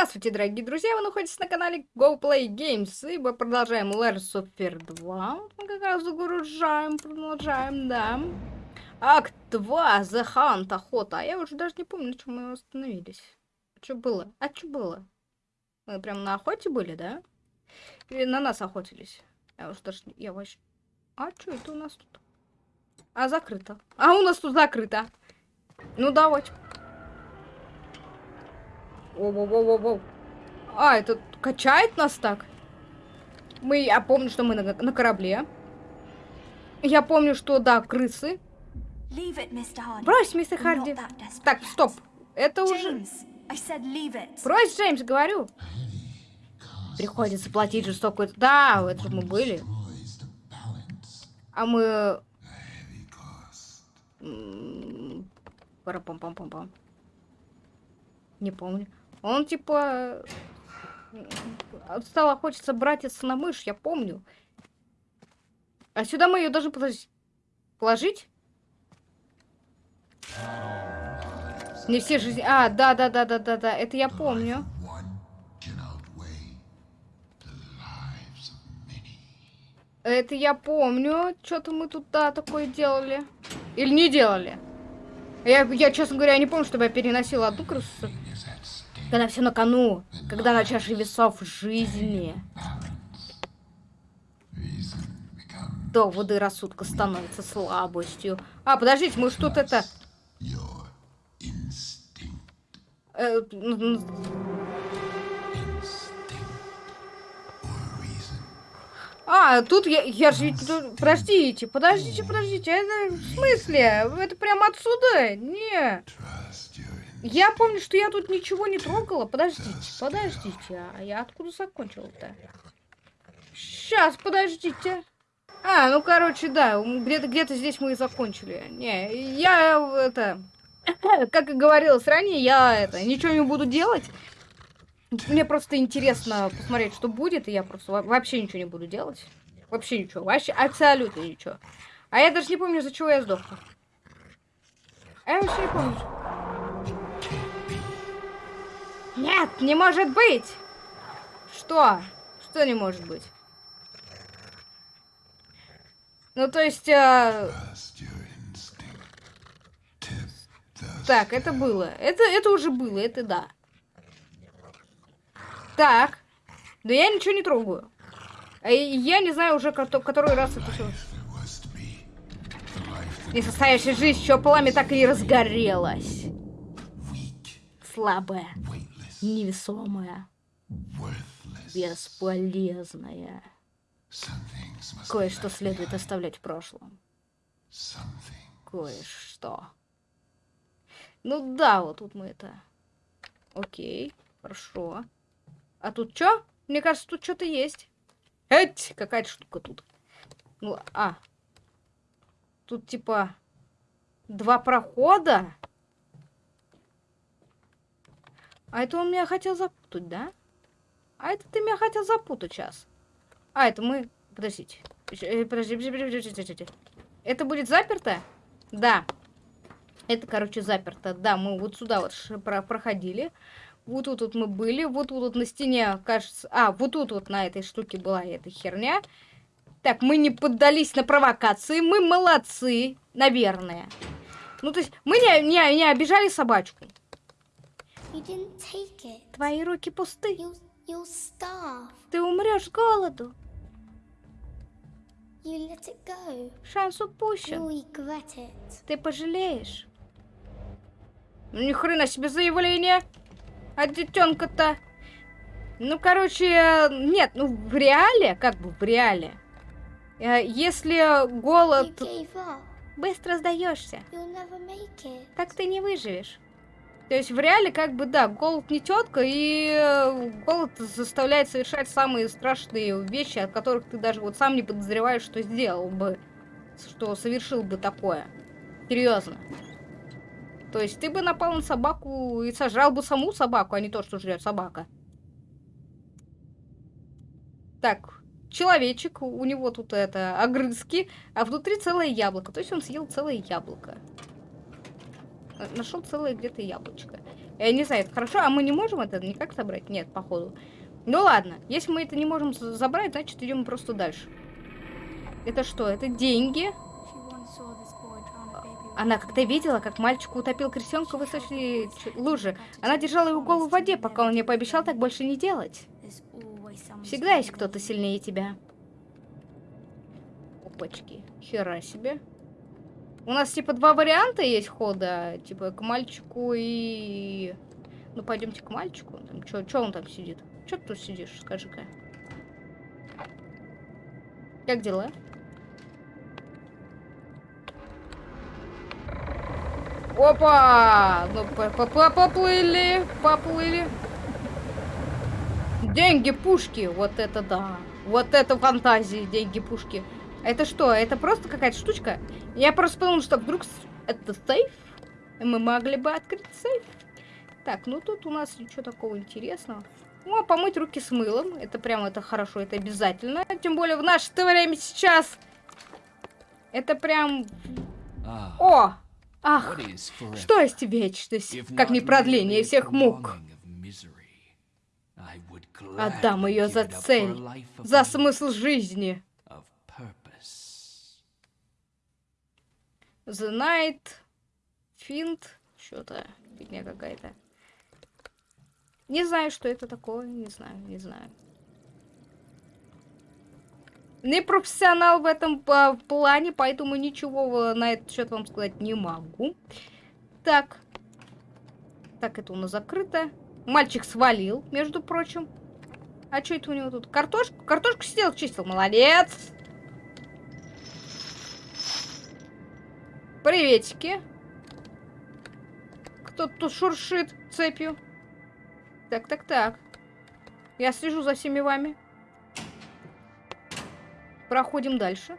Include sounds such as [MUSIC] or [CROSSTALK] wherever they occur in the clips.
Здравствуйте, дорогие друзья! Вы находитесь на канале Go Play Games, и мы продолжаем Layers of Fear 2. Мы как раз загружаем, продолжаем, да. Акт 2, The Hunt, охота. А я уже даже не помню, на чем мы остановились. Что было? А что было? Мы прям на охоте были, да? Или на нас охотились? Я уже даже... Я вообще... А что это у нас тут? А, закрыто. А, у нас тут закрыто. Ну, давайте. Воу-воу-воу-воу. А, это качает нас так? Мы, я помню, что мы на, на корабле. Я помню, что, да, крысы. Брось, мистер Харди. Так, стоп. Это уже... Брось, Джеймс, говорю. Приходится платить жестокую... Да, это же мы были. А мы... Пара-пам-пам-пам-пам. Не помню. Он типа... Стало хочется братец на мышь, я помню. А сюда мы ее должны положить. Не все жизни... А, да-да-да-да-да-да, это я помню. Это я помню. Что-то мы тут, да, такое делали. Или не делали. Я, я, честно говоря, не помню, чтобы я переносила одну крысу. Когда все на кону. Когда на чаше весов жизни. Доводы рассудка становятся слабостью. А, подождите, мы что-то это... Э, а, тут я, я же... Подождите, подождите, подождите. Это в смысле? Это прямо отсюда? Не. Я помню, что я тут ничего не трогала. Подождите, подождите. А я откуда закончила-то? Сейчас, подождите. А, ну, короче, да, где-то где, здесь мы и закончили. Не, я это... Как и говорилось ранее, я это ничего не буду делать. Мне просто интересно посмотреть, что будет, и я просто вообще ничего не буду делать. Вообще ничего, вообще абсолютно ничего. А я даже не помню, за чего я сдохла. А я вообще не помню. Нет, не может быть! Что? Что не может быть? Ну, то есть... А... Так, это было. Это, это уже было, это да. Так. Да я ничего не трогаю. А я не знаю уже, который раз это все. Несостоящая жизнь, что пламя так и разгорелось. Слабая невесомая, бесполезная. Кое-что следует оставлять в прошлом. Кое-что. Ну да, вот тут мы это... Окей, хорошо. А тут что? Мне кажется, тут что-то есть. Эть, какая-то штука тут. Ну, а. Тут типа два прохода. А это он меня хотел запутать, да? А это ты меня хотел запутать сейчас. А, это мы... Подождите. Подожди, подожди, подожди, подожди. Это будет заперто? Да. Это, короче, заперто. Да, мы вот сюда вот проходили. Вот тут вот мы были. Вот тут вот на стене, кажется... А, вот тут вот на этой штуке была эта херня. Так, мы не поддались на провокации. Мы молодцы, наверное. Ну, то есть, мы не, не, не обижали собачку. Твои руки пусты. You'll, you'll Ты умрешь с голоду. Шанс упущен. Ты пожалеешь. Ну ни хрена себе заявление. А детенка-то. Ну, короче, нет, ну в реале, как бы в реале. Э, если голод... Быстро сдаешься. Так ты не выживешь. То есть в реале как бы, да, голод не тетка, и э, голод заставляет совершать самые страшные вещи, от которых ты даже вот сам не подозреваешь, что сделал бы, что совершил бы такое. Серьезно. То есть ты бы напал на собаку и сожрал бы саму собаку, а не то, что жрет собака. Так, человечек, у него тут это огрызки, а внутри целое яблоко. То есть он съел целое яблоко. Нашел целое где-то яблочко. Я не знаю, это хорошо, а мы не можем это никак собрать? Нет, походу. Ну ладно, если мы это не можем забрать, значит идем просто дальше. Это что? Это деньги? Она как-то видела, как мальчик утопил крестенка в высокой луже. Она держала его голову в воде, пока он не пообещал так больше не делать. Всегда есть кто-то сильнее тебя. Опачки. Хера себе. У нас типа два варианта есть хода. Типа к мальчику и... Ну пойдемте к мальчику. Там, он там сидит? Чё ты тут сидишь, скажи-ка? Как дела? Опа! Ну, поплыли, поплыли. Деньги, пушки. Вот это да. Вот это фантазии, деньги, пушки. Это что? Это просто какая-то штучка? Я просто подумал, что вдруг это сейф. Мы могли бы открыть сейф. Так, ну тут у нас ничего такого интересного. Ну, а помыть руки с мылом. Это прям, это хорошо, это обязательно. Тем более в наше время сейчас. Это прям... А. О! Ах, что есть вечность, как не продление всех мук? Отдам ее за цель, за смысл жизни. The Night, Финт, что-то, фигня какая-то. Не знаю, что это такое, не знаю, не знаю. Не профессионал в этом а, плане, поэтому ничего на этот счет вам сказать не могу. Так. Так, это у нас закрыто. Мальчик свалил, между прочим. А что это у него тут? Картошку? Картошку сидел, чистил. Молодец! Приветики. Кто тут шуршит цепью? Так, так, так. Я слежу за всеми вами. Проходим дальше.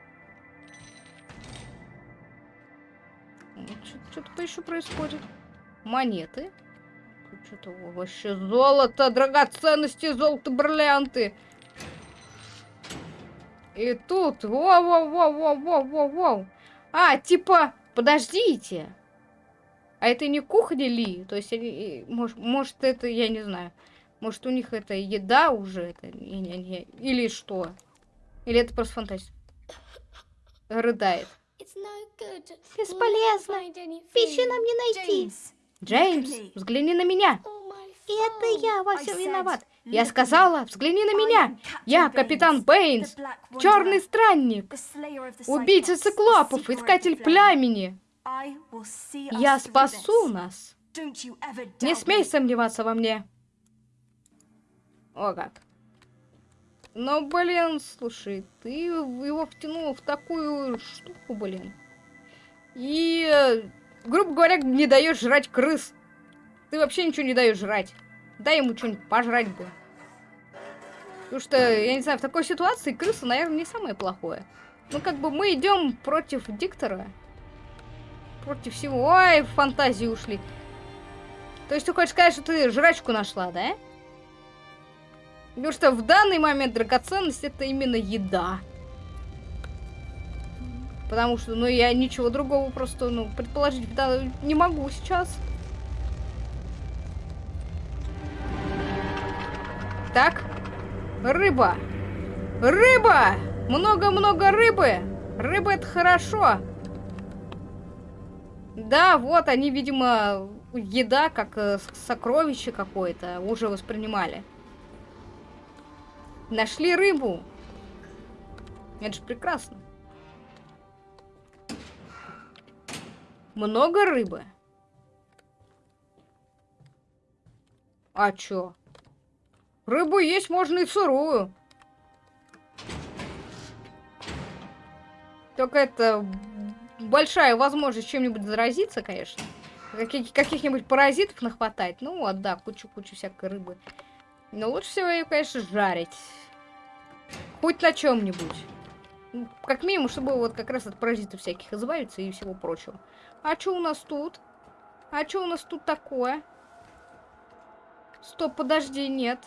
Что-то еще происходит. Монеты. Что-то вообще золото, драгоценности, золото, бриллианты. И тут, воу-воу-воу-воу-воу-воу. А, типа, подождите. А это не кухня ли? То есть, они, может, может, это, я не знаю. Может, у них это еда уже? Это, или что? Или это просто фантастика? Рыдает. Бесполезно. Пищи нам не найти. Джеймс, взгляни на меня. Это я во всем виноват. Я сказала, взгляни на меня. Я капитан Бэйнс, черный странник, убийца циклопов, искатель племени. Я спасу нас. Не смей сомневаться во мне. О как. Но, блин, слушай, ты его втянул в такую штуку, блин. И, грубо говоря, не даешь жрать крыс. Ты вообще ничего не даешь жрать. Дай ему что-нибудь пожрать бы. Потому что, я не знаю, в такой ситуации крыса, наверное, не самое плохое. Ну, как бы мы идем против диктора. Против всего. Ой, в фантазии ушли. То есть ты хочешь сказать, что ты жрачку нашла, да? Потому что в данный момент драгоценность это именно еда. Потому что, ну, я ничего другого просто, ну, предположить не могу сейчас. Так. Рыба. Рыба! Много-много рыбы. Рыба это хорошо. Да, вот они, видимо, еда, как э, сокровище какое-то, уже воспринимали. Нашли рыбу. Это же прекрасно. Много рыбы. А чё? Рыбу есть можно и сырую. Только это большая возможность чем-нибудь заразиться, конечно. Каких-нибудь паразитов нахватать. Ну вот, да, кучу-кучу всякой рыбы. Но лучше всего ее, конечно, жарить. Хоть на чем-нибудь. Ну, как минимум, чтобы вот как раз от паразитов всяких избавиться и всего прочего. А что у нас тут? А что у нас тут такое? Стоп, подожди, нет.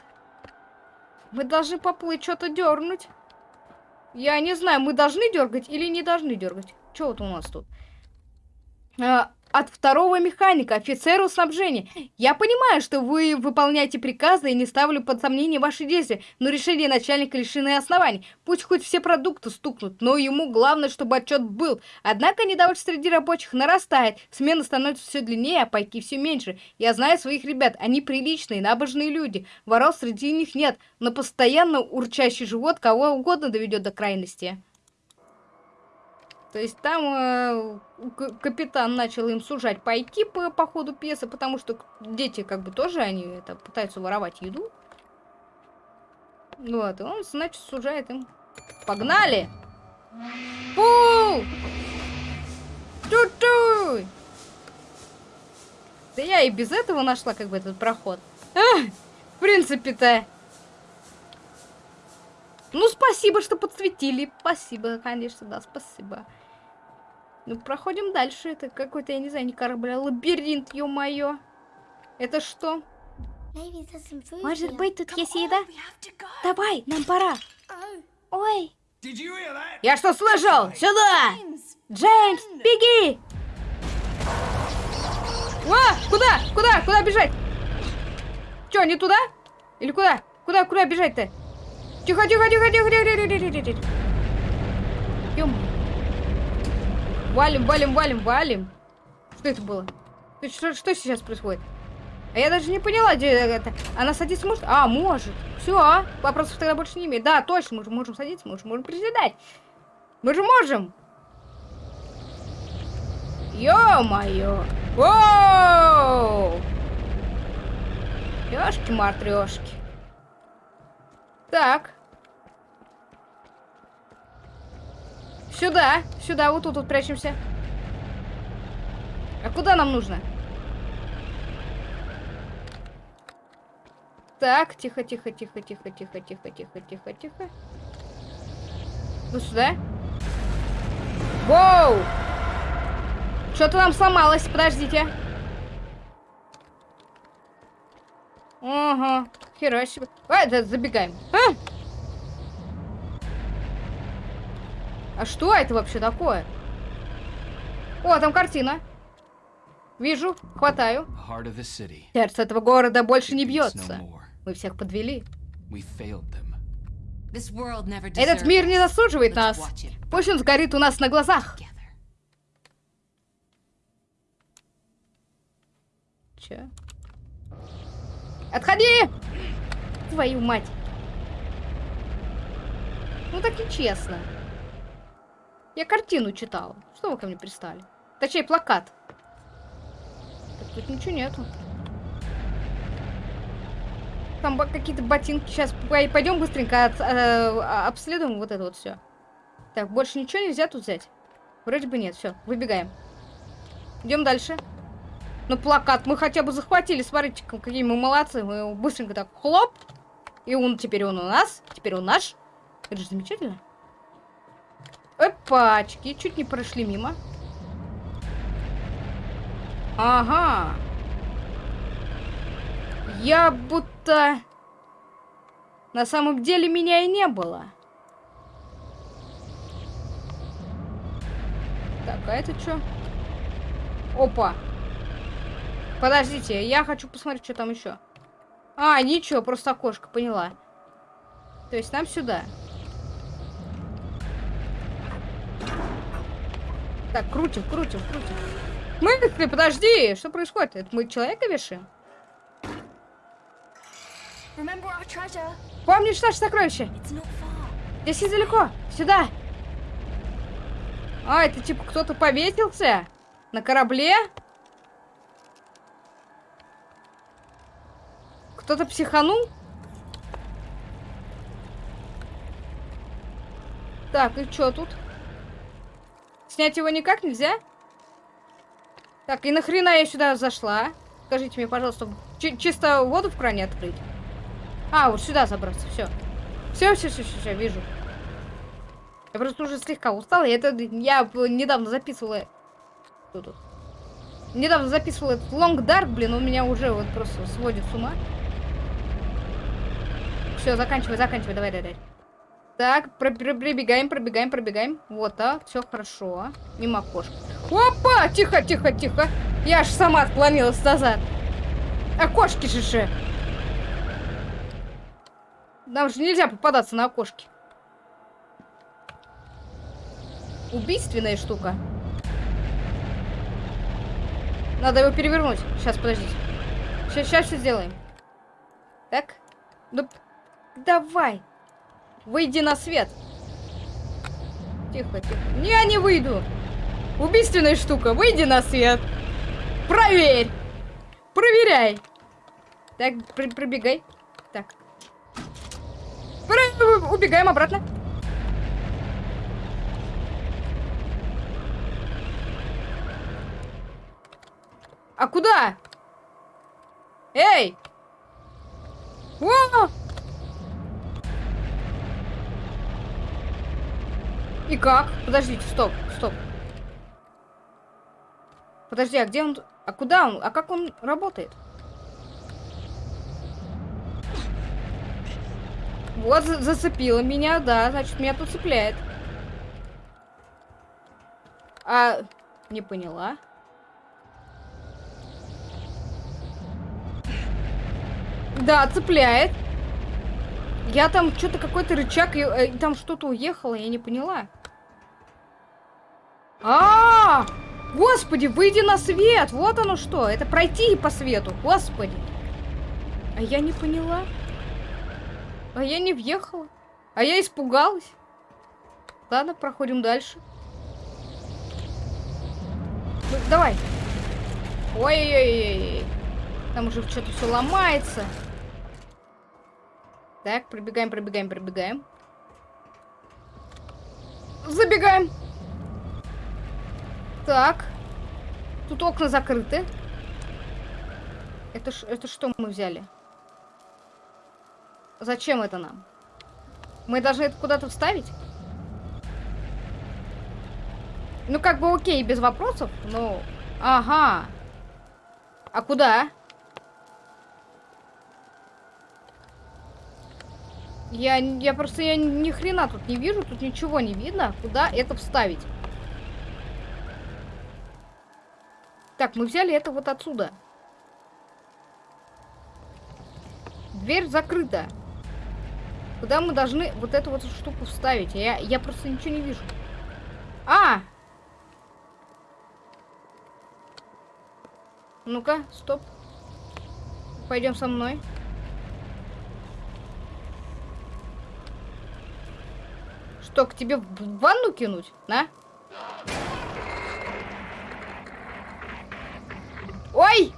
Мы должны поплыть, что-то дернуть. Я не знаю, мы должны дергать или не должны дергать. Что вот у нас тут? А, от второго механика, офицеру снабжения. Я понимаю, что вы выполняете приказы и не ставлю под сомнение ваши действия, но решение начальника лишены оснований. Пусть хоть все продукты стукнут, но ему главное, чтобы отчет был. Однако недовольство среди рабочих нарастает, смена становится все длиннее, а пайки все меньше. Я знаю своих ребят, они приличные, набожные люди, воров среди них нет, но постоянно урчащий живот кого угодно доведет до крайности. То есть там э, капитан начал им сужать пайки по, по ходу пьесы, потому что дети как бы тоже они это пытаются воровать еду. Вот, и он, значит, сужает им. Погнали! Фу! Ту-ту! Да я и без этого нашла как бы этот проход. А, в принципе-то. Ну, спасибо, что подсветили. Спасибо, конечно, да, спасибо. Ну, проходим дальше. Это какой-то, я не знаю, не корабль, а лабиринт, ё-моё. Это что? Может быть, тут есть еда? Давай, нам пора. Ой. Я что слышал? Сюда! Джеймс, беги! А, куда? Куда? Куда бежать? Чё, не туда? Или куда? Куда, куда бежать-то? Тихо, тихо, тихо, тихо, тихо, тихо, тихо, тихо. Валим, валим, валим, валим. Что это было? Что, что сейчас происходит? А я даже не поняла, где это. Она садиться может? А, может. Все, вопросов тогда больше не имеет. Да, точно, мы же можем садиться, мы же можем приседать. Мы же можем. Ё-моё. Воу! Ёшки-матрешки. Так. Сюда, сюда, вот тут вот прячемся. А куда нам нужно? Так, тихо, тихо, тихо, тихо, тихо, тихо, тихо, тихо, тихо. Ну сюда. Воу! Что-то нам сломалось, подождите. Ага, хера себе. А, да, забегаем. А! А что это вообще такое? О, там картина. Вижу, хватаю. Сердце этого города больше не бьется. Мы всех подвели. Этот мир не заслуживает нас. Пусть он сгорит у нас на глазах. Че? Отходи! Твою мать. Ну так и честно. Я картину читала. Что вы ко мне пристали? Точнее, плакат. Так тут ничего нету. Там какие-то ботинки. Сейчас пойдем быстренько от, э, обследуем вот это вот все. Так, больше ничего нельзя тут взять? Вроде бы нет. Все, выбегаем. Идем дальше. Ну, плакат мы хотя бы захватили. Смотрите, какие мы молодцы. Мы быстренько так хлоп. И он теперь он у нас. Теперь он наш. Это же замечательно. Опачки, чуть не прошли мимо. Ага. Я будто... На самом деле меня и не было. Так, а это что? Опа. Подождите, я хочу посмотреть, что там еще. А, ничего, просто окошко, поняла. То есть нам сюда. Так, крутим, крутим, крутим. Мы, подожди, что происходит? Это мы человека вешаем? Помнишь наше сокровище? Здесь недалеко. Сюда. А, это типа кто-то повесился? На корабле? Кто-то психанул? Так, и что тут? Снять его никак нельзя? Так, и нахрена я сюда зашла? Скажите мне, пожалуйста, чисто воду в кране открыть? А, вот сюда забраться, все. Все, все, все, все, все, вижу. Я просто уже слегка устала. Я, это, я недавно записывала... Что тут? Недавно записывала этот Long Dark, блин, он меня уже вот просто сводит с ума. Все, заканчивай, заканчивай, давай, давай. Так, пробегаем, пробегаем, пробегаем. Вот, так, все хорошо. Мимо окошка. Опа! Тихо, тихо, тихо. Я аж сама отклонилась назад. Окошки же же. Нам же нельзя попадаться на окошки. Убийственная штука. Надо его перевернуть. Сейчас, подождите. Сейчас, сейчас все сделаем. Так. Ну, давай. Выйди на свет. Тихо, тихо. Не, не выйду. Убийственная штука. Выйди на свет. Проверь. Проверяй. Так, пр пробегай. Так. Про убегаем обратно. А куда? Эй! О! И как? Подождите, стоп, стоп. Подожди, а где он? А куда он? А как он работает? Вот, зацепило меня, да, значит, меня тут цепляет. А, не поняла. Да, цепляет. Я там что-то какой-то рычаг, и, э, там что-то уехало, я не поняла. А, -а, а Господи, выйди на свет! Вот оно что! Это пройти по свету, господи! А я не поняла. А я не въехала. А я испугалась. Ладно, проходим дальше. Ну, давай. Ой-ой-ой. Там уже что-то все ломается. Так, пробегаем, пробегаем, пробегаем. Забегаем. Так. Тут окна закрыты. Это, это что мы взяли? Зачем это нам? Мы должны это куда-то вставить? Ну, как бы окей, без вопросов, но... Ага. А куда? Я, я просто я ни хрена тут не вижу, тут ничего не видно. Куда это вставить? Так, мы взяли это вот отсюда. Дверь закрыта. Куда мы должны вот эту вот штуку вставить? Я, я просто ничего не вижу. А! Ну-ка, стоп. Пойдем со мной. Что, к тебе в ванну кинуть, да? Ой!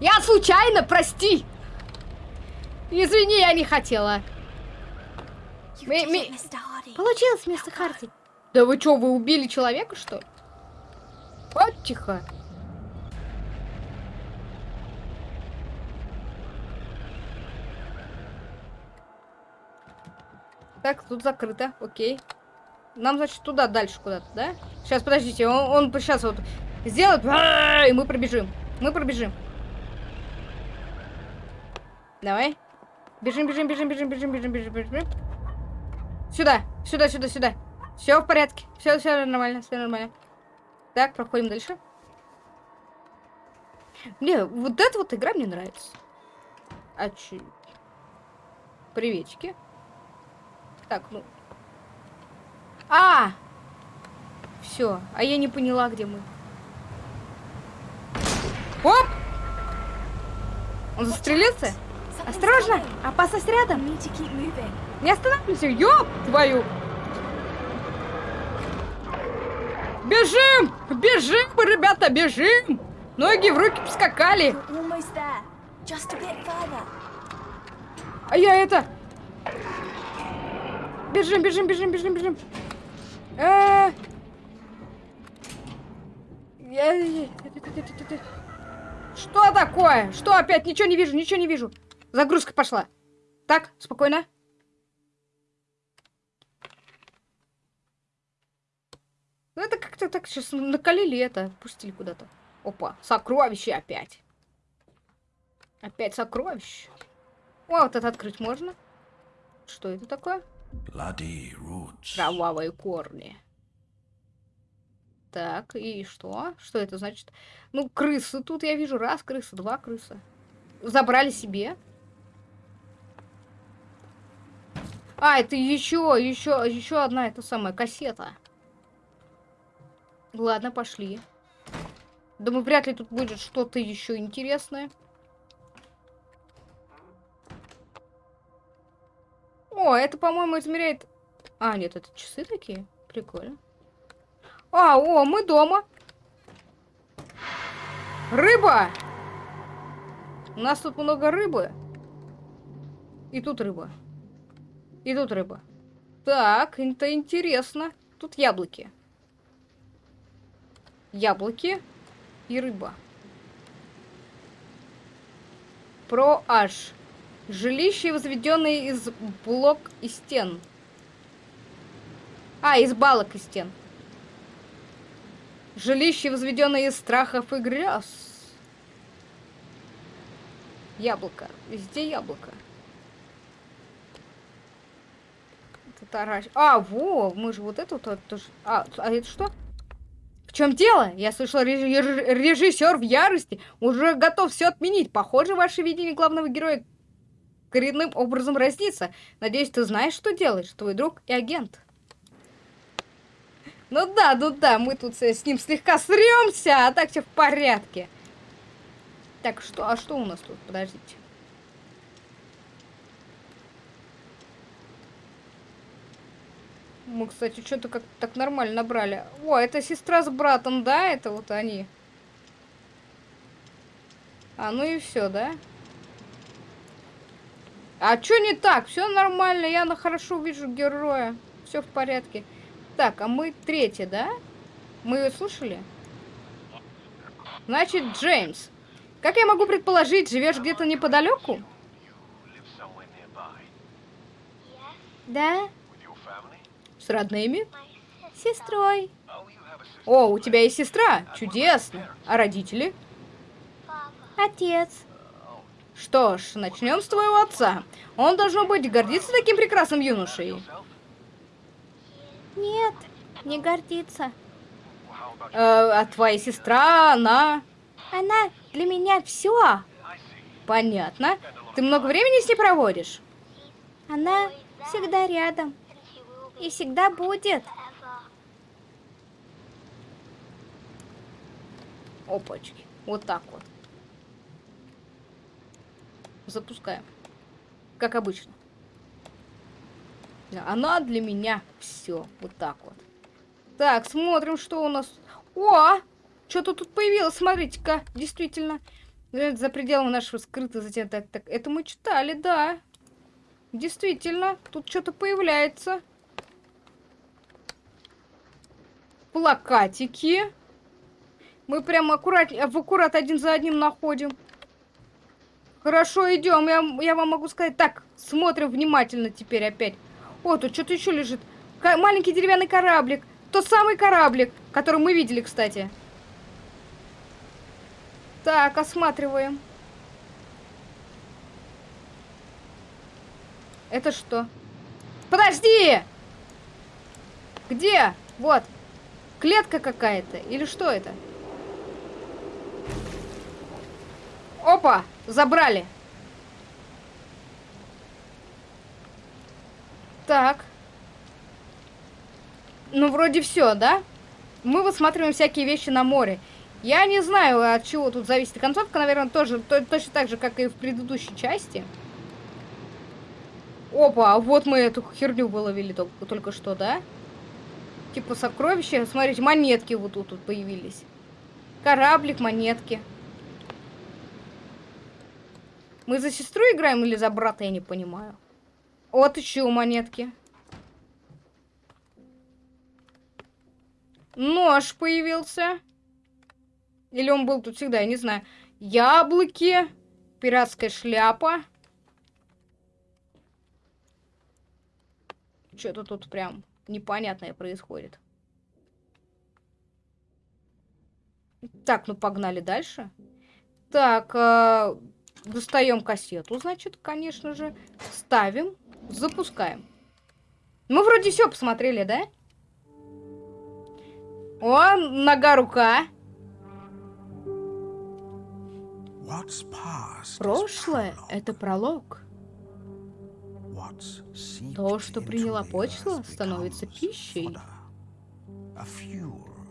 Я случайно, прости! Извини, я не хотела. Мы, мы... Получилось, мистер Харти. Да вы что, вы убили человека, что ли? Вот тихо. Так, тут закрыто, окей. Нам, значит, туда, дальше куда-то, да? Сейчас, подождите, он, он сейчас вот сделает, и мы пробежим. Мы пробежим. Давай. Бежим, бежим, бежим, бежим, бежим, бежим, бежим, бежим. Сюда, сюда, сюда, сюда. Все в порядке. Все, все нормально, все нормально. Так, проходим дальше. Не, вот эта вот игра мне нравится. А че? Приветики. Так, ну. А! Все. А я не поняла, где мы. Оп! Он застрелился? Осторожно! Опасность рядом! Не останавливайся! Ёп твою! Бежим! Бежим, ребята, бежим! Ноги в руки поскакали! А я это... Бежим, бежим, бежим, бежим, бежим. Э Что такое? Что опять? Ничего не вижу, ничего не вижу. Загрузка пошла. Так, спокойно. Ну это как-то так сейчас накалили это, пустили куда-то. Опа, сокровище опять. Опять сокровище. О, вот это открыть можно. Что это такое? Кровавые корни. Так, и что? Что это значит? Ну, крысы тут я вижу. Раз крыса, два крыса. Забрали себе. А, это еще, еще, еще одна эта самая кассета. Ладно, пошли. Думаю, вряд ли тут будет что-то еще интересное. О, это, по-моему, измеряет... А, нет, это часы такие? Прикольно. А, о, мы дома. Рыба! У нас тут много рыбы. И тут рыба. И тут рыба. Так, это интересно. Тут яблоки. Яблоки и рыба. Про Аш. Жилище, возведенное из блок и стен. А, из балок и стен. Жилище, возведенное из страхов и грез. Яблоко. Везде яблоко. Таращ. А, во, мы же вот вот тоже. А, а это что? В чем дело? Я слышала, режиссер в ярости уже готов все отменить. Похоже, ваше видение главного героя коренным образом разнится. Надеюсь, ты знаешь, что делаешь, твой друг и агент. Ну да, ну да, мы тут с ним слегка сремся, а так все в порядке. Так, что, а что у нас тут? Подождите. Мы, кстати, что-то как так нормально набрали. О, это сестра с братом, да? Это вот они. А, ну и все, да? А что не так? Все нормально, я на хорошо вижу героя. Все в порядке. Так, а мы третья, да? Мы ее слушали? Значит, Джеймс. Как я могу предположить, живешь где-то неподалеку? Да. С родными? Сестрой. О, у тебя есть сестра? Чудесно. А родители? Отец. Что ж, начнем с твоего отца. Он, должно быть, гордится таким прекрасным юношей. Нет, не гордится. Э, а твоя сестра, она... Она для меня все. Понятно. Ты много времени с ней проводишь? Она всегда рядом и всегда будет. Опачки. Вот так вот. Запускаем. Как обычно. Она для меня все. Вот так вот. Так, смотрим, что у нас. О! Что-то тут появилось, смотрите-ка. Действительно. За пределами нашего скрытого затем. Так, так, это мы читали, да. Действительно, тут что-то появляется. плакатики. Мы прям аккурат, в аккурат один за одним находим. Хорошо, идем. Я, я вам могу сказать. Так, смотрим внимательно теперь опять. О, тут что-то еще лежит. К маленький деревянный кораблик. Тот самый кораблик, который мы видели, кстати. Так, осматриваем. Это что? Подожди! Где? Вот. Клетка какая-то? Или что это? Опа! Забрали. Так. Ну, вроде все, да? Мы высматриваем всякие вещи на море. Я не знаю, от чего тут зависит концовка. Наверное, тоже то, точно так же, как и в предыдущей части. Опа, вот мы эту херню выловили только, только что, да? Типа сокровища. Смотрите, монетки вот тут, тут появились. Кораблик, монетки. Мы за сестру играем или за брата, я не понимаю. Вот еще монетки. Нож появился. Или он был тут всегда, я не знаю. Яблоки. Пиратская шляпа. Что-то тут прям непонятное происходит. Так, ну погнали дальше. Так, э, достаем кассету, значит, конечно же. Ставим, запускаем. Мы вроде все посмотрели, да? О, нога-рука. Прошлое — это пролог. То, что приняла почва, становится пищей,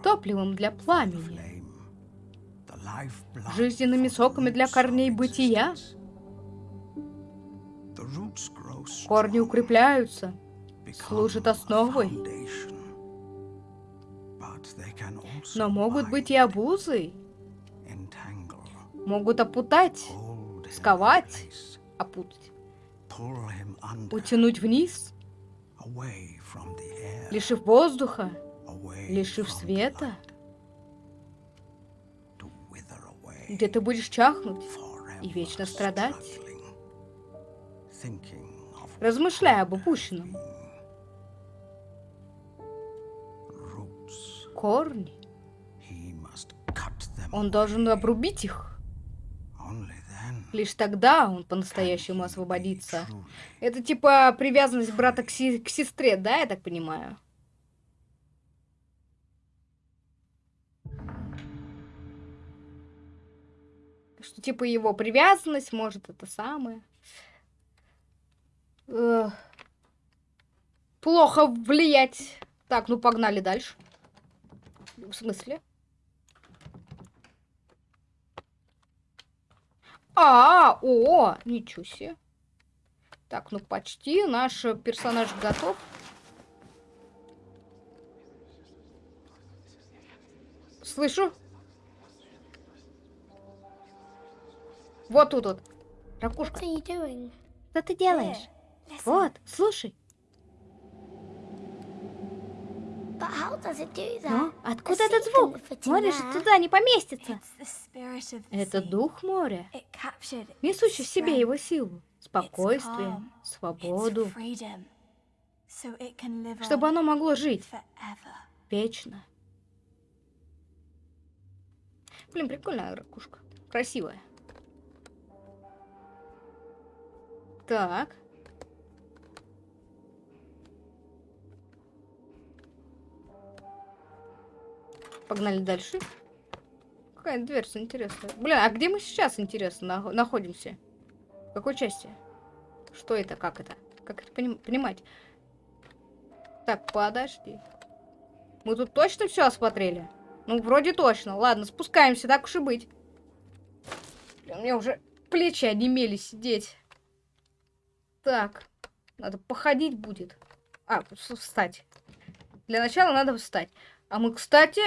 топливом для пламени, жизненными соками для корней бытия. Корни укрепляются, служат основой, но могут быть и обузой, могут опутать, сковать, опутать, утянуть вниз, лишив воздуха, лишив света, где ты будешь чахнуть и вечно страдать, размышляя об упущенном. Корни. Он должен обрубить их. Лишь тогда он по-настоящему освободится. Это типа привязанность брата к, си к сестре, да, я так понимаю? Что типа его привязанность может это самое. Плохо влиять. Так, ну погнали дальше. В смысле? А, о, ничего себе. Так, ну почти. Наш персонаж готов. Слышу. Вот тут вот. Ракушка. Что ты делаешь? Вот, слушай. Но откуда этот звук? Море же туда не поместится. Это дух моря, несущий в себе его силу, спокойствие, свободу, чтобы оно могло жить вечно. Блин, прикольная ракушка. Красивая. Так. Погнали дальше. Какая дверца интересная. Блин, а где мы сейчас, интересно, находимся? В какой части? Что это? Как это? Как это поним понимать? Так, подожди. Мы тут точно все осмотрели? Ну, вроде точно. Ладно, спускаемся, так уж и быть. Блин, у меня уже плечи онемели сидеть. Так, надо походить будет. А, встать. Для начала надо встать. А мы, кстати,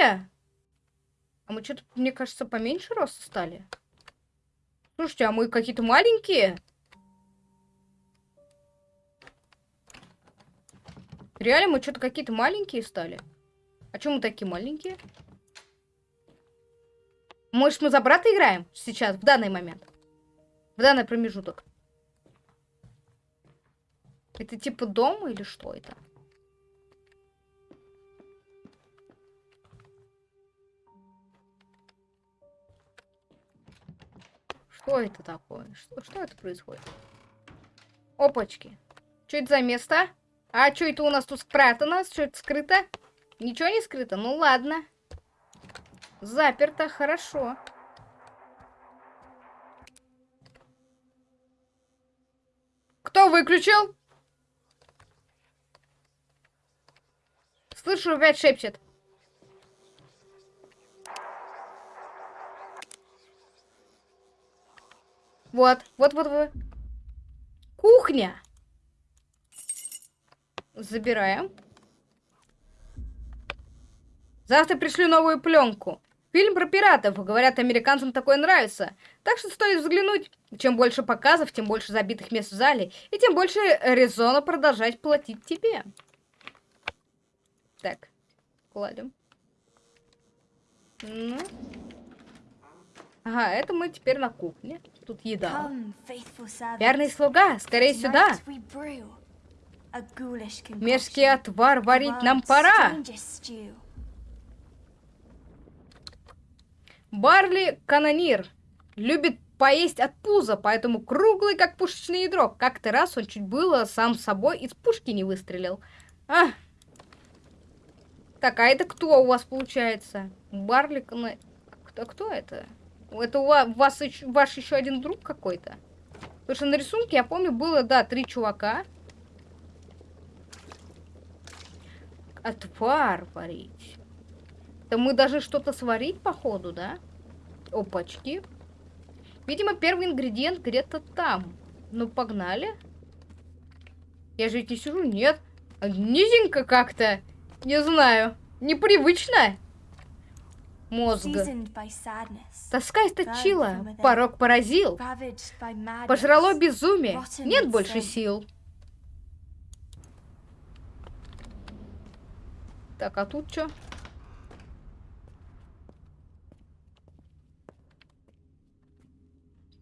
а мы что-то, мне кажется, поменьше роста стали. Слушайте, а мы какие-то маленькие? Реально, мы что-то какие-то маленькие стали. А чем мы такие маленькие? Может, мы за брата играем сейчас, в данный момент? В данный промежуток. Это типа дом или что это? Что это такое? Что, что это происходит? Опачки. Что это за место? А что это у нас тут спрятано? Что это скрыто? Ничего не скрыто? Ну ладно. Заперто, хорошо. Кто выключил? Слышу, опять шепчет. Вот, вот, вот, вот. Кухня. Забираем. Завтра пришлю новую пленку. Фильм про пиратов. Говорят, американцам такое нравится. Так что стоит взглянуть. Чем больше показов, тем больше забитых мест в зале. И тем больше резона продолжать платить тебе. Так, кладем. Ну. Ага, это мы теперь на кухне. Тут еда. Верный слуга, скорее сюда. Мерзкий отвар варить нам пора. Барли канонир. Любит поесть от пуза, поэтому круглый, как пушечное ядро. Как-то раз он чуть было сам собой из пушки не выстрелил. А. Так, а это кто у вас получается? Барлик. Кто, кто это? Это у вас, вас еще, ваш еще один друг какой-то? Потому что на рисунке, я помню, было, да, три чувака. Отвар варить. Да мы даже что-то сварить, походу, да? Опачки. Видимо, первый ингредиент где-то там. Ну, погнали. Я же ведь не сижу, нет. Низенько как-то. Не знаю. Непривычно. Мозг. Тоска источила. Порог поразил. Пожрало безумие. Нет больше сил. Так, а тут что?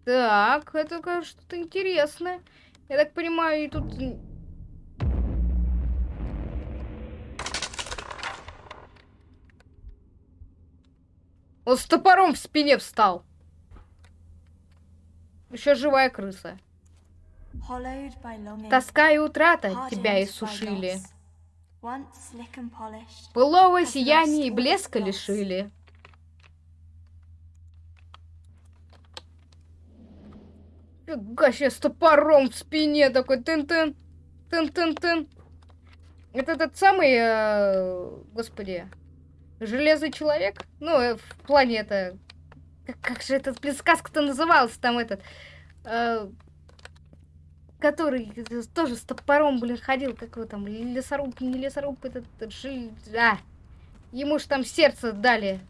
Так, это что-то интересное. Я так понимаю, и тут... Он с топором в спине встал. Еще живая крыса. Тоска и утрата тебя иссушили. Былого сияния и блеска лишили. Фига с топором в спине такой тын-тын, тын-тын-тын. Это этот самый, э, господи, железный человек? Ну, э, в плане это... Как, как же этот, сказка-то называлась там этот... Э, который тоже с топором, блин, ходил, как его там, лесоруб, не лесоруб, этот, жил... А, ему же там сердце дали.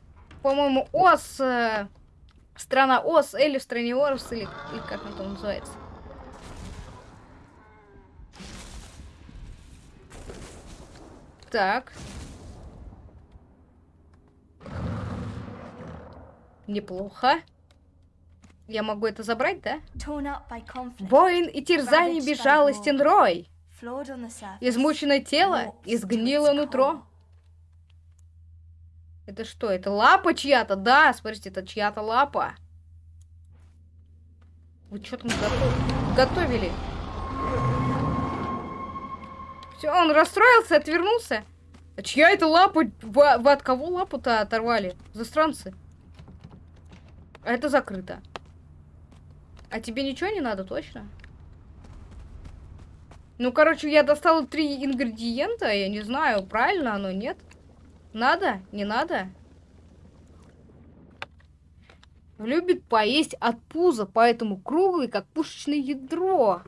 По-моему, ос... Э, Страна Ос, или в стране Орс, или, или как он там называется. Так. Неплохо. Я могу это забрать, да? Воин и терзание безжалостен рой. Измученное тело, изгнило нутро. Это что? Это лапа чья-то? Да, смотрите, это чья-то лапа. Вы что там готов... готовили? Все, он расстроился, отвернулся. А чья это лапа? Вы от кого лапу-то оторвали? Застранцы. А это закрыто. А тебе ничего не надо, точно? Ну, короче, я достала три ингредиента. Я не знаю, правильно оно, нет? Надо? Не надо? Любит поесть от пуза, поэтому круглый, как пушечное ядро.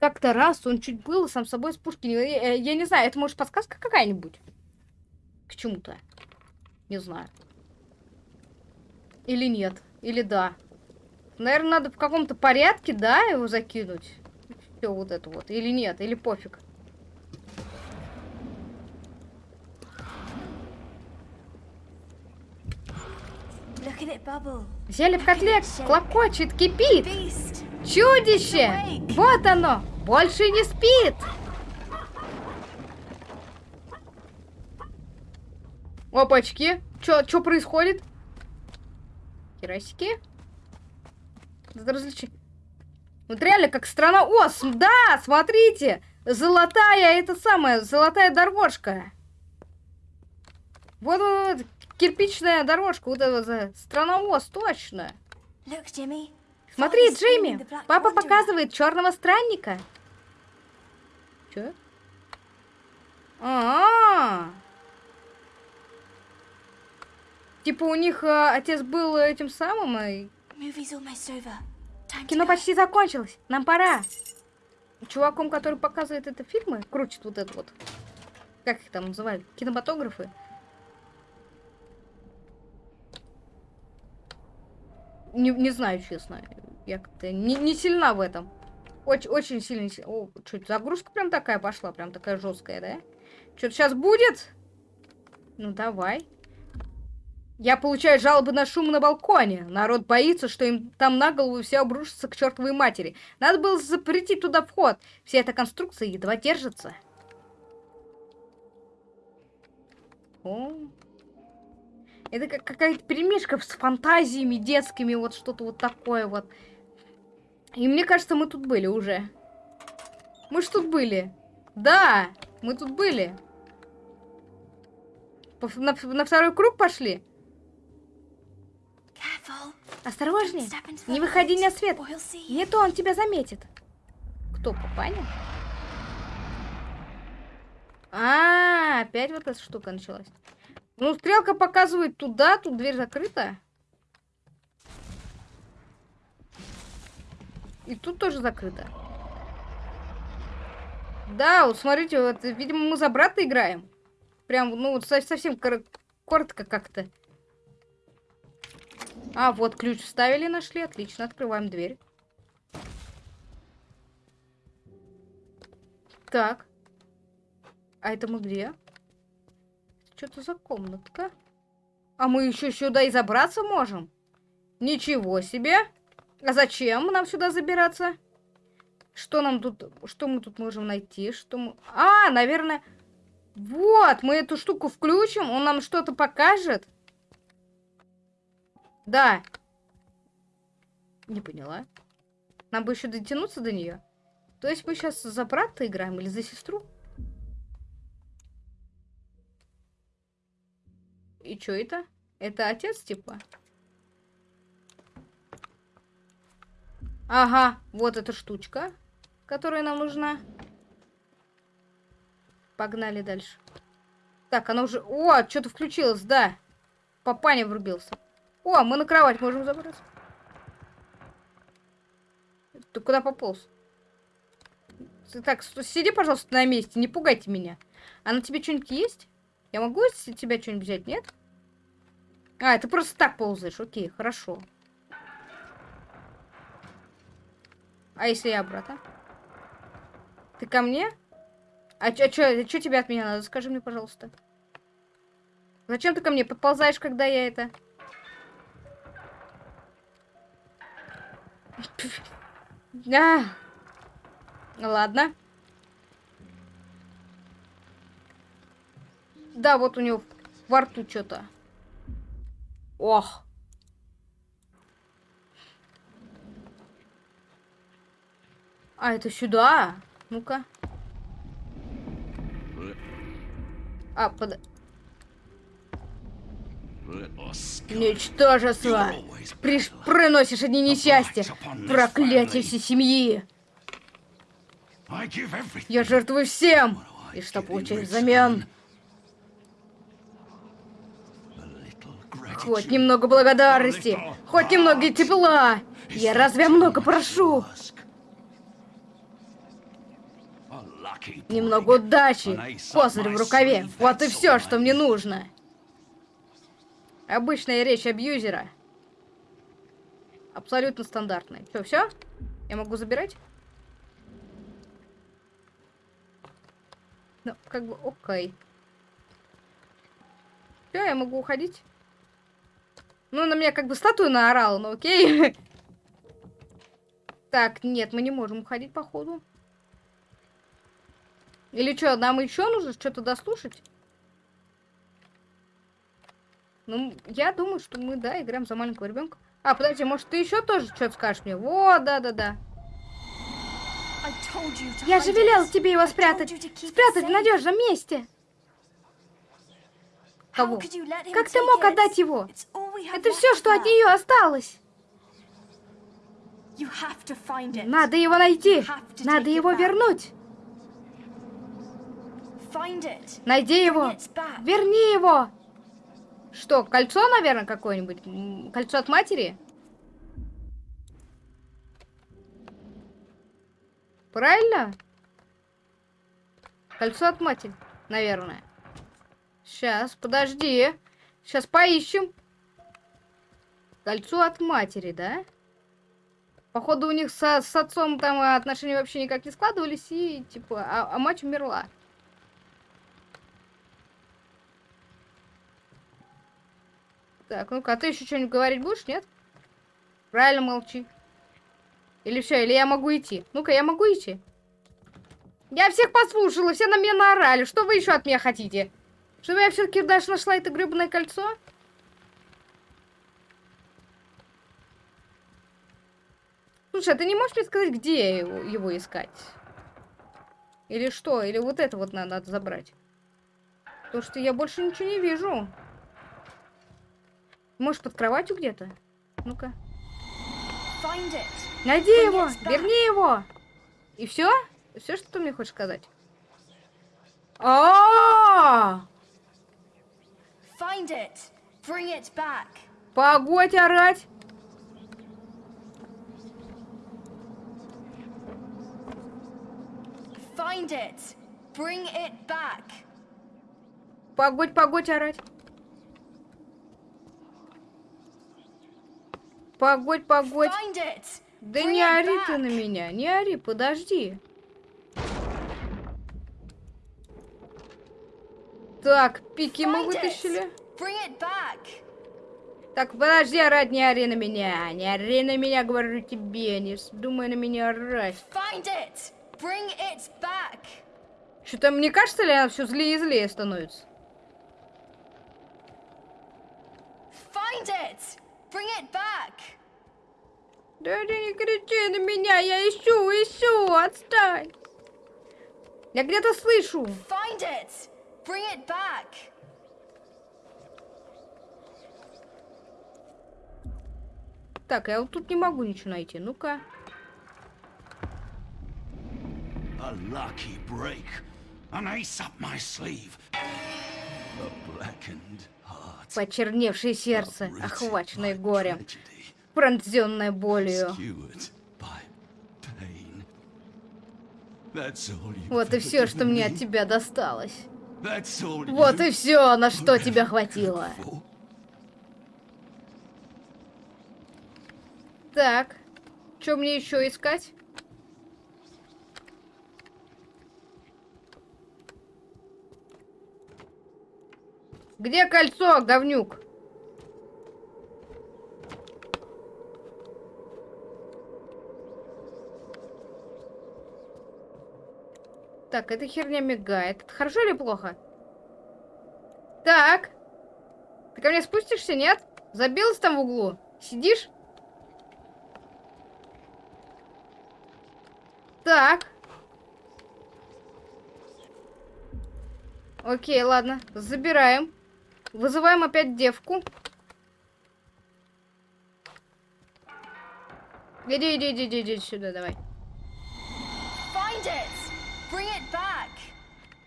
Как-то раз он чуть было сам собой с пушки... Я, я не знаю, это может подсказка какая-нибудь? К чему-то. Не знаю. Или нет. Или да. Наверное, надо в каком-то порядке, да, его закинуть. Все вот это вот. Или нет, или пофиг. Зелье в котле клокочет, кипит. Чудище! Вот оно! Больше не спит! Опачки! Чё, чё происходит? Керасики? Различи... Вот реально, как страна ос. Да, смотрите! Золотая, это самая, золотая дорожка. Вот, вот, вот кирпичная дорожка, вот эта страна ОС, точно. Смотри, Джимми, папа показывает черного странника. Че? А, -а, а Типа у них а, отец был этим самым и... Кино почти закончилось, нам пора. Чуваком, который показывает это фильмы, крутит вот это вот. Как их там называли? Кинематографы. Не, не знаю, честно. Я как-то не, не сильна в этом. Очень, очень сильно. О, что загрузка прям такая пошла, прям такая жесткая, да? Что-то сейчас будет? Ну, давай. Я получаю жалобы на шум на балконе. Народ боится, что им там на голову все обрушится к чертовой матери. Надо было запретить туда вход. Вся эта конструкция едва держится. О, это как какая-то перемешка с фантазиями детскими, вот что-то вот такое вот. И мне кажется, мы тут были уже. Мы ж тут были. Да, мы тут были. На, на второй круг пошли? Осторожнее. Не выходи на свет. Не то он тебя заметит. Кто, папаня? А, опять вот эта штука началась. Ну, стрелка показывает туда, тут дверь закрыта. И тут тоже закрыто. Да, вот смотрите, вот, видимо, мы за брата играем. Прям, ну, вот со- совсем кор- коротко как-то. А, вот ключ вставили, нашли. Отлично, открываем дверь. Так. А это мы где? Что-то за комнатка. А мы еще сюда и забраться можем? Ничего себе. А зачем нам сюда забираться? Что нам тут... Что мы тут можем найти? Что мы... А, наверное... Вот, мы эту штуку включим, он нам что-то покажет. Да. Не поняла. Нам бы еще дотянуться до нее. То есть мы сейчас за брата играем или за сестру? И что это? Это отец, типа? Ага, вот эта штучка, которая нам нужна. Погнали дальше. Так, она уже... О, что-то включилось, да. Папаня врубился. О, мы на кровать можем забраться. Ты куда пополз? Так, сиди, пожалуйста, на месте, не пугайте меня. А на тебе что-нибудь есть? Я могу с тебя что-нибудь взять, нет? А, ты просто так ползаешь, окей, хорошо. А если я обратно? Ты ко мне? А чё, чё, чё тебе от меня надо? Скажи мне, пожалуйста. Зачем ты ко мне подползаешь, когда я это... А. Ладно. Да, вот у него во рту что-то. Ох. А, это сюда? Ну-ка. А, под... Ничтожество! Приш... Приносишь одни несчастья! Проклятие всей семьи! Я жертвую всем! И что получаю взамен? Хоть немного благодарности! Хоть немного тепла! Я разве много прошу? Немного удачи! Козырь в рукаве! Вот и все, что мне нужно! Обычная речь абьюзера. Абсолютно стандартная. Что, все? Я могу забирать? Ну, как бы, окей. Все, я могу уходить. Ну, на меня как бы статуя наорала, но окей. [LAUGHS] Так, нет, мы не можем уходить, походу. Или что, нам еще нужно что-то дослушать? Ну, я думаю, что мы, да, играем за маленького ребенка. А, подожди, может, ты еще тоже что-то скажешь мне? Вот, да-да-да. Я же велел тебе его спрятать. Спрятать в надежном месте. Кого? Как ты мог отдать его? Это все, что от нее осталось. Надо его найти. Надо его вернуть. Найди его. Верни его. Что, кольцо, наверное, какое-нибудь? Кольцо от матери? Правильно? Кольцо от матери, наверное. Сейчас, подожди. Сейчас поищем. Кольцо от матери, да? Походу, у них со- с отцом там отношения вообще никак не складывались, и типа, а, а мать умерла. Так, ну-ка, а ты еще что-нибудь говорить будешь, нет? Правильно молчи. Или все, или я могу идти? Ну-ка, я могу идти? Я всех послушала, все на меня наорали. Что вы еще от меня хотите? Чтобы я все-таки даже нашла это гребаное кольцо? Слушай, а ты не можешь мне сказать, где его, его искать? Или что? Или вот это вот надо, надо забрать? Потому что я больше ничего не вижу. Может, под кроватью где-то? Ну-ка. Найди его! Верни его! И все? Все, что ты мне хочешь сказать? А! Find it. Bring it back. Погодь орать! Find it. Bring it back. Погодь, погодь орать. Погодь, погодь. Да не ори ты на меня, не ори, подожди. Так, пики мы вытащили. Так, подожди, орать, не ори на меня. Не ори на меня, говорю тебе. Не думай на меня орать. Что-то мне кажется ли, она все злее и злее становится? Find it. Bring it back. Да не кричи на меня, я ищу, ищу, отстань. Я где-то слышу. Find it. Bring it back. Так, я вот тут не могу ничего найти. Ну-ка. A lucky break. An ace up my sleeve. A blackened. Почерневшее сердце, охваченное горем, пронзенное болью. Вот и все, что мне от тебя досталось. Вот и все, на что тебя хватило. Так, что мне еще искать? Где кольцо, говнюк? Так, эта херня мигает. Это хорошо или плохо? Так. Ты ко мне спустишься, нет? Забилась там в углу? Сидишь? Так. Окей, ладно. Забираем. Вызываем опять девку. Иди, иди, иди, иди, иди сюда, давай. Find it. Bring it back.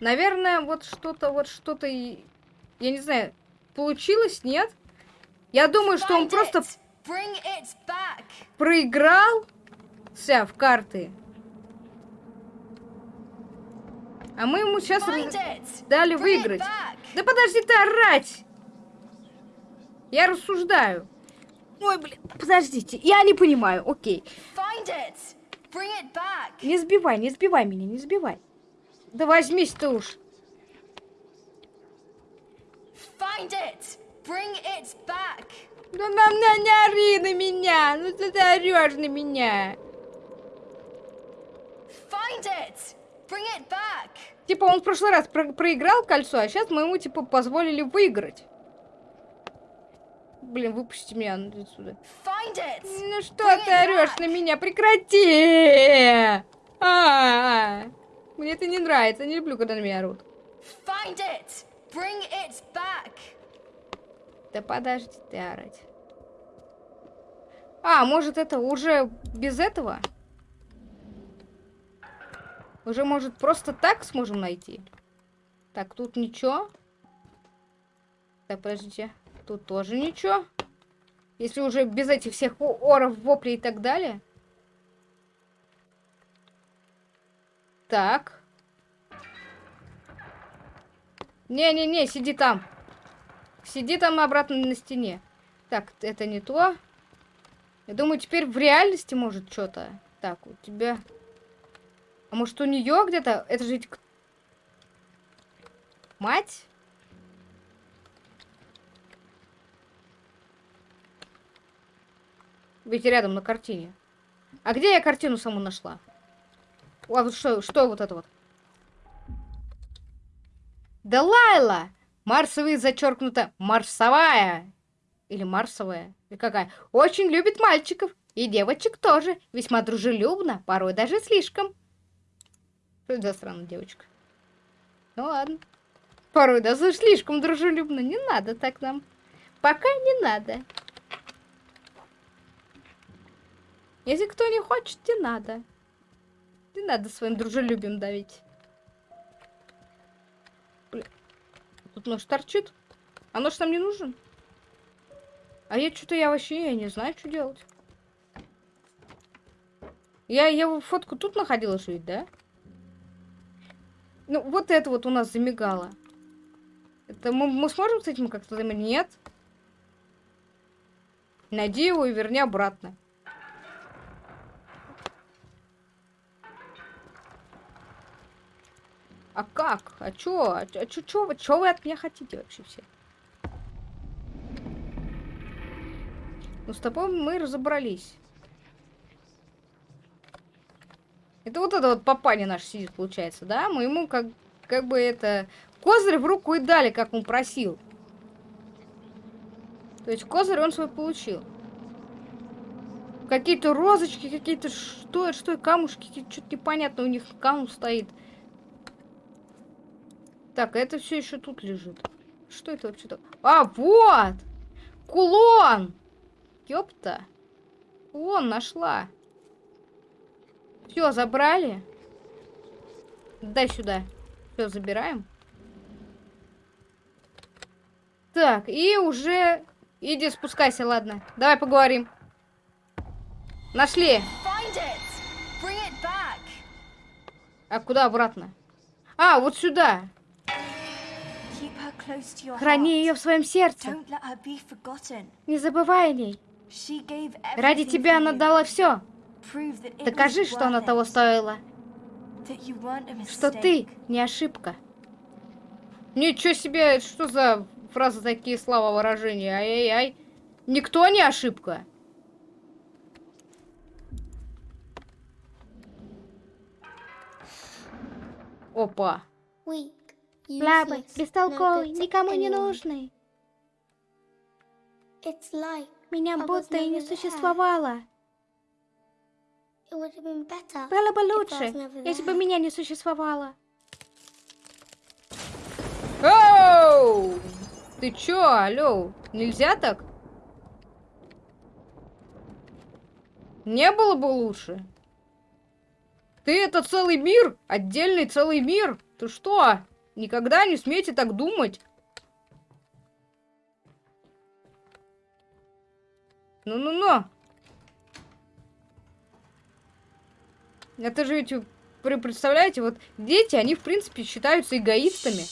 Наверное, вот что-то, вот что-то, я не знаю, получилось, нет? Я думаю, что он Find просто it. Bring it back. проиграл вся в карты. А мы ему сейчас дали выиграть. Да подожди ты орать! Я рассуждаю. Ой, блин, подождите, я не понимаю, окей. Find it. Bring it back. Не сбивай, не сбивай меня, не сбивай. Да возьмись ты уж. Find it. Bring it back. Да на, на, не ори на меня, ну ты, ты орешь на меня. Find it. Типа он в прошлый раз про- проиграл кольцо, а сейчас мы ему типа позволили выиграть. Блин, выпусти меня отсюда. Ну что Bring ты орешь на меня? Прекрати! А, Мне это не нравится, не люблю, когда на меня орут. Find it. Bring it back. Да подожди ты орать. А, может это уже без этого? Уже, может, просто так сможем найти? Так, тут ничего. Так, подождите. Тут тоже ничего. Если уже без этих всех оров, воплей и так далее. Так. Не-не-не, сиди там. Сиди там обратно на стене. Так, это не то. Я думаю, теперь в реальности может что-то. Так, у тебя... А может у нее где-то... Это же... ведь Мать? Ведь рядом на картине. А где я картину саму нашла? А вот что, что вот это вот? Да Лайла! Марсовый зачеркнуто марсовая. Или марсовая. Или какая? Очень любит мальчиков. И девочек тоже. Весьма дружелюбно, порой даже слишком. Что это за странная девочка? Ну ладно. Порой даже слишком дружелюбно. Не надо так нам. Пока не надо. Если кто не хочет, не надо. Не надо своим дружелюбием давить. Блин. Тут нож торчит. А нож нам не нужен? А я что-то я вообще я не знаю, что делать. Я его фотку тут находила жить, да? Ну, вот это вот у нас замигало. Это мы, мы сможем с этим как-то... Нет. Найди его и верни обратно. А как? А чё? А чё, чё, вы, чё вы от меня хотите вообще все? Ну, с тобой мы разобрались. Это вот это вот папаня наш сидит, получается, да? Мы ему как, как бы это... Козырь в руку и дали, как он просил. То есть козырь он свой получил. Какие-то розочки, какие-то... Что это, что это, камушки, что-то непонятно у них камус стоит. Так, это все еще тут лежит. Что это вообще так? А, вот! Кулон! Ёпта. Кулон нашла. Все, забрали. Дай сюда. Все, забираем. Так, и уже... Иди, спускайся, ладно. Давай поговорим. Нашли. А куда обратно? А, вот сюда. Храни ее в своем сердце. Не забывай о ней. Ради тебя она дала все. Докажи, что она того стоила. Что ты не ошибка. Ничего себе, что за фразы такие слова выражения? Ай-яй-яй. Никто не ошибка. Опа. Слабый, бестолковый, никому не нужный. Меня будто и не существовало. Было бы лучше, если бы меня не существовало. Оу! Ты чё, алло? Нельзя так? Не было бы лучше. Ты это целый мир? Отдельный целый мир? Ты что? Никогда не смейте так думать. Ну-ну-ну. Это же ведь, вы представляете, вот дети, они, в принципе, считаются эгоистами.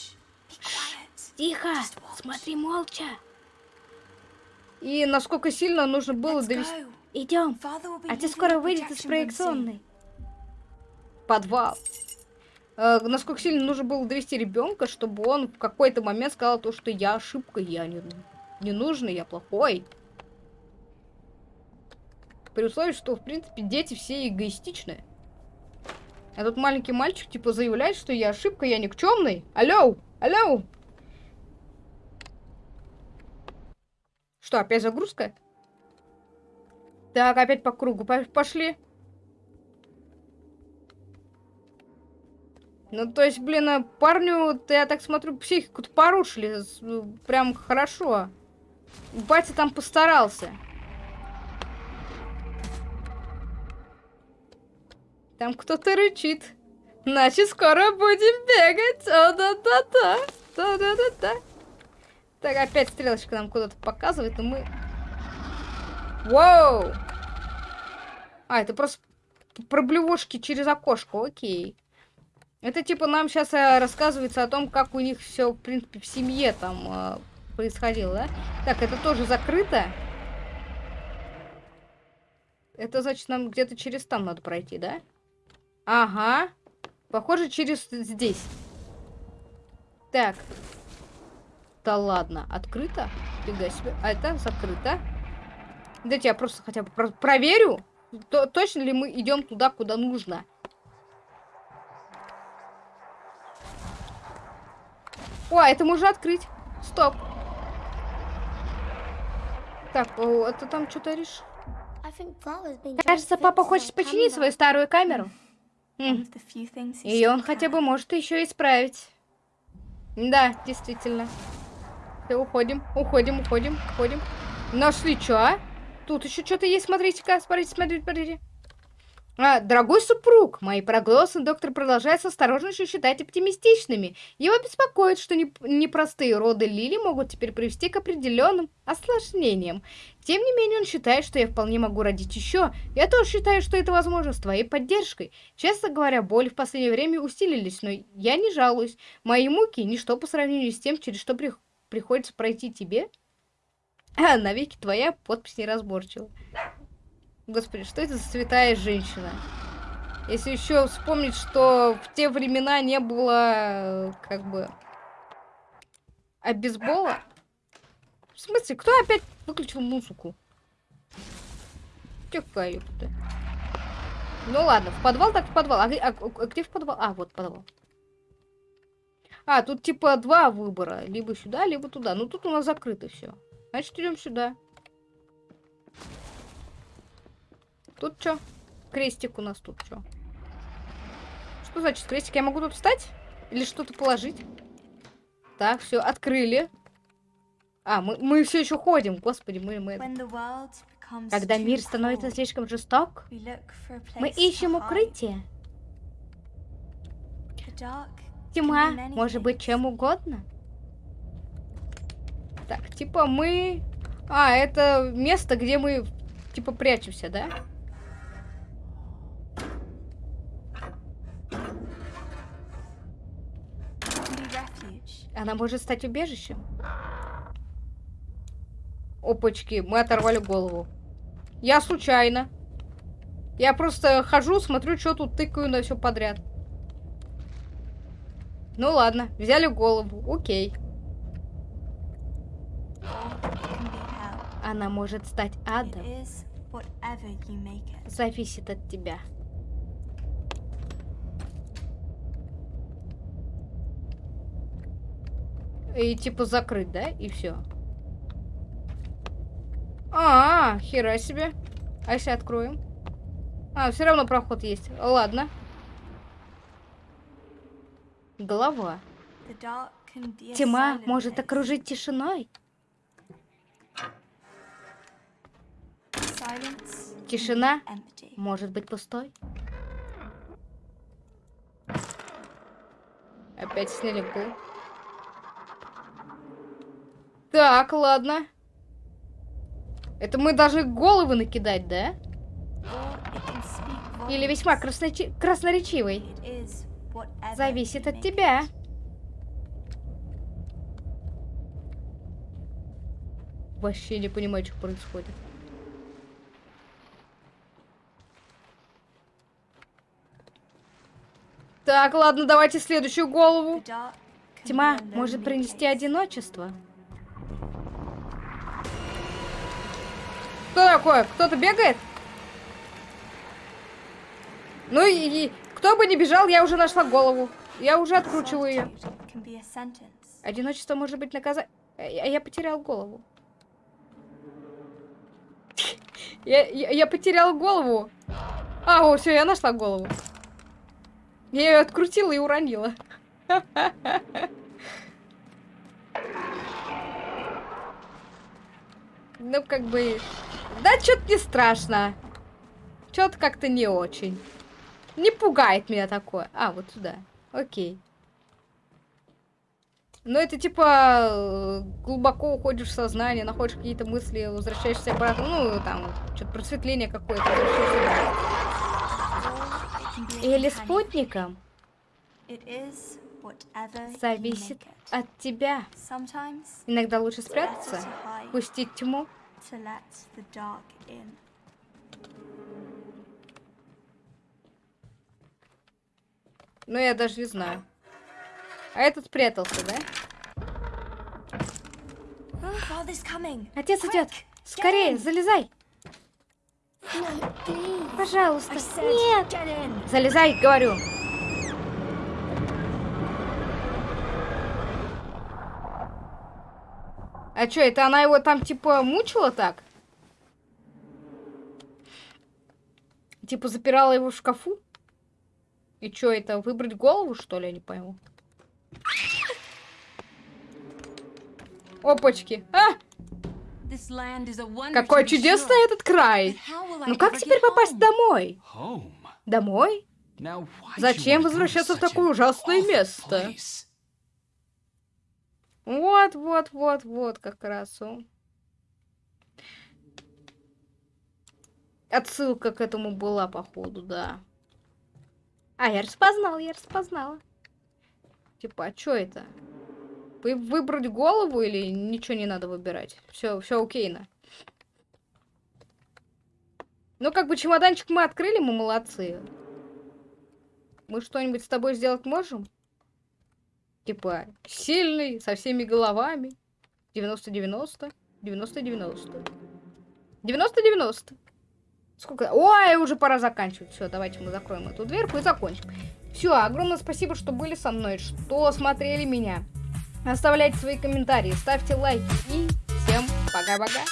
Тихо, смотри молча. И насколько сильно нужно было довести... Идем. Отец скоро выйдет из проекционной. Подвал. Э, насколько сильно нужно было довести ребенка, чтобы он в какой-то момент сказал то, что я ошибка, я не, не нужный, я плохой. При условии, что, в принципе, дети все эгоистичные. А тут маленький мальчик, типа, заявляет, что я ошибка, я никчемный. Алло, алло. Что, опять загрузка? Так, опять по кругу пошли. Ну, то есть, блин, а парню, я так смотрю, психику-то порушили. Прям хорошо. Батя там постарался. Там кто-то рычит. Значит, скоро будем бегать. О-да-да-да. Да-да-да-да. Так, опять стрелочка нам куда-то показывает, но мы... Воу! А, это просто проблевушки через окошко, окей. Это типа нам сейчас э, рассказывается о том, как у них все, в принципе, в семье там э, происходило, да? Так, это тоже закрыто. Это значит, нам где-то через там надо пройти, да? Ага. Похоже, через здесь. Так. Да ладно. Открыто? Фига себе. А это закрыто. Дайте я просто хотя бы про проверю. То точно ли мы идем туда, куда нужно. О, это можно открыть. Стоп. Так, о, это там что-то решил. Кажется, папа хочет починить свою старую камеру. И он хотя бы может еще исправить. Да, действительно. Все, уходим, уходим, уходим, уходим. Нашли что, а? Тут еще что-то есть, смотрите-ка, смотрите, смотрите, смотрите. А, дорогой супруг, мои прогнозы доктор продолжает с осторожностью считать оптимистичными. Его беспокоит, что непростые роды Лили могут теперь привести к определенным осложнениям. Тем не менее, он считает, что я вполне могу родить еще. Я тоже считаю, что это возможно с твоей поддержкой. Честно говоря, боли в последнее время усилились, но я не жалуюсь. Мои муки – ничто по сравнению с тем, через что при... приходится пройти тебе. А, [SNIFFS] навеки твоя подпись неразборчива. Господи, что это за святая женщина? Если еще вспомнить, что в те времена не было, как бы, обезбола. В смысле, кто опять выключил музыку? Тихо, ёпта. Ну ладно, в подвал так в подвал. А, а, а где в подвал? А, вот подвал. А, тут типа два выбора. Либо сюда, либо туда. Ну тут у нас закрыто все. Значит, идем сюда. Тут что? Крестик у нас тут что? Что значит крестик? Я могу тут встать? Или что-то положить? Так, все, открыли. А, мы, мы все еще ходим, господи, мы... мы... Когда мир становится слишком жесток, мы ищем укрытие. Тьма может быть чем угодно. Так, типа мы... А, это место, где мы, типа, прячемся, да? Она может стать убежищем. Опачки, мы оторвали голову. Я случайно. Я просто хожу, смотрю, что тут тыкаю на все подряд. Ну ладно, взяли голову, окей. Она может стать адом. Зависит от тебя. И типа закрыть, да? И все. А, -а, а, хера себе. А если откроем? А, все равно проход есть. Ладно. Голова. Тьма может окружить тишиной. Тишина может быть пустой. Опять сняли пол. Так, ладно. Это мы должны головы накидать, да? Или весьма красноречи... красноречивый. Зависит от тебя. Вообще не понимаю, что происходит. Так, ладно, давайте следующую голову. Тьма может принести одиночество. Что такое? Кто-то бегает? Ну и, и кто бы не бежал, я уже нашла голову. Я уже откручиваю ее. Одиночество может быть наказание. Я, я потерял голову. Я, я, я потерял голову. А, о, все, я нашла голову. Я ее открутила и уронила. [LAUGHS] Ну, как бы... Да, что-то не страшно. Что-то как-то не очень. Не пугает меня такое. А, вот сюда. Окей. Но это типа глубоко уходишь в сознание, находишь какие-то мысли, возвращаешься обратно. Ну, там, что-то просветление какое-то. Или спутником. Зависит от тебя. Иногда лучше спрятаться, пустить тьму. Ну, я даже не знаю. А этот спрятался, да? Отец идет. Скорее, залезай. Пожалуйста. Нет. Залезай, говорю. А что, это она его там, типа, мучила так? Типа, запирала его в шкафу? И что, это выбрать голову, что ли, я не пойму? Опачки. А! Какой чудесный этот край. Ну как теперь попасть домой? Домой? Зачем возвращаться в такое ужасное место? Вот, вот, вот, вот, как раз. Отсылка к этому была, походу, да. А, я распознал, я распознала. Типа, а что это? Вы выбрать голову или ничего не надо выбирать? Все, все окейно. Ну, как бы чемоданчик мы открыли, мы молодцы. Мы что-нибудь с тобой сделать можем? Типа, сильный, со всеми головами. 90-90. 90-90. 90-90. Сколько? Ой, уже пора заканчивать. Все, давайте мы закроем эту дверку и закончим. Все, огромное спасибо, что были со мной, что смотрели меня. Оставляйте свои комментарии, ставьте лайки и всем пока-пока.